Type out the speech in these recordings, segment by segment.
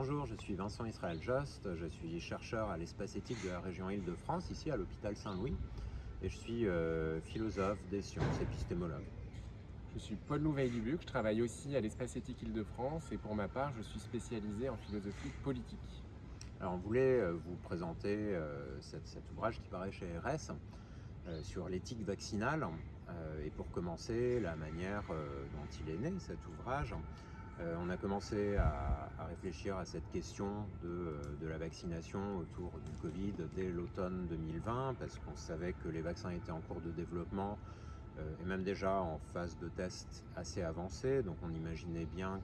Bonjour, je suis Vincent Israël Jost, je suis chercheur à l'espace éthique de la région Île-de-France, ici à l'hôpital Saint-Louis, et je suis euh, philosophe des sciences, épistémologue. Je suis Paul Louveil-Dubuc, je travaille aussi à l'espace éthique Île-de-France, et pour ma part, je suis spécialisé en philosophie politique. Alors on voulait euh, vous présenter euh, cet, cet, ouvrage qui paraît chez RS sur l'éthique vaccinale, et pour commencer, la manière dont il est né, cet ouvrage. Euh, on a commencé à, réfléchir à cette question de, de, la vaccination autour du Covid dès l'automne 2020 parce qu'on savait que les vaccins étaient en cours de développement euh, et même déjà en phase de test assez avancée. Donc on imaginait bien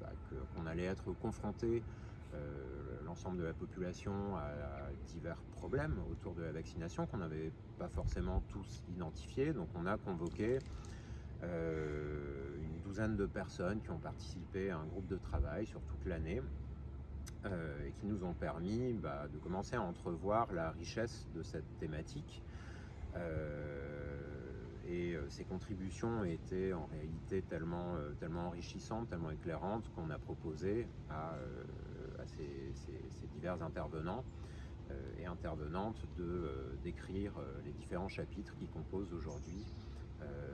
bah, qu'on allait être confronté euh, l'ensemble de la population à, divers problèmes autour de la vaccination qu'on n'avait pas forcément tous identifiés. Donc on a convoqué euh, de personnes qui ont participé à un groupe de travail sur toute l'année euh, et qui nous ont permis bah, de commencer à entrevoir la richesse de cette thématique. Euh, et ces contributions étaient en réalité tellement, tellement enrichissantes, tellement éclairantes qu'on a proposé à, ces, ces, divers intervenants et intervenantes d'écrire les différents chapitres qui composent aujourd'hui euh,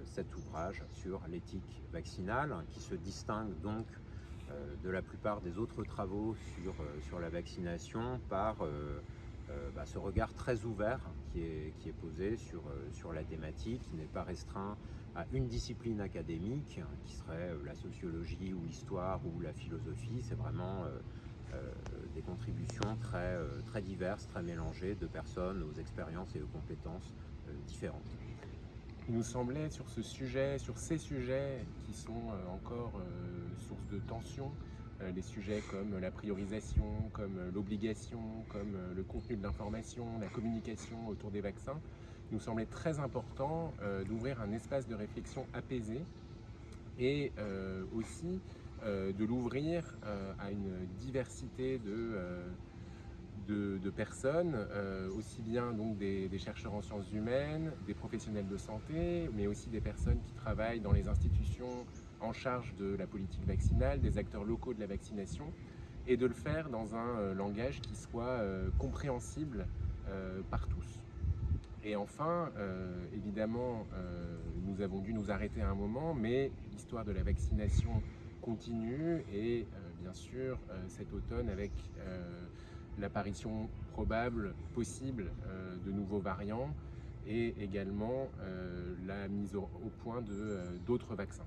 cet ouvrage sur l'éthique vaccinale qui se distingue donc euh, de la plupart des autres travaux sur, euh, sur la vaccination par bah, ce regard très ouvert qui est, qui est posé sur, sur la thématique, qui n'est pas restreint à une discipline académique, qui serait la sociologie ou l'histoire ou la philosophie. C'est vraiment des contributions très, très diverses, très mélangées de personnes aux expériences et aux compétences différentes il nous semblait sur ce sujet, sur ces sujets qui sont euh, encore euh, source de tension, euh, des sujets comme la priorisation, comme l'obligation, comme le contenu de l'information, la communication autour des vaccins, il nous semblait très important d'ouvrir un espace de réflexion apaisé et aussi de l'ouvrir à une diversité de de, personnes, euh, aussi bien donc des, chercheurs en sciences humaines, des professionnels de santé, mais aussi des personnes qui travaillent dans les institutions en charge de la politique vaccinale, des acteurs locaux de la vaccination, et de le faire dans un euh, langage qui soit euh, compréhensible par tous. Et enfin, évidemment, nous avons dû nous arrêter à un moment, mais l'histoire de la vaccination continue et bien sûr cet automne avec l'apparition probable, possible euh, de nouveaux variants et également euh, la mise au point euh, d'autres vaccins.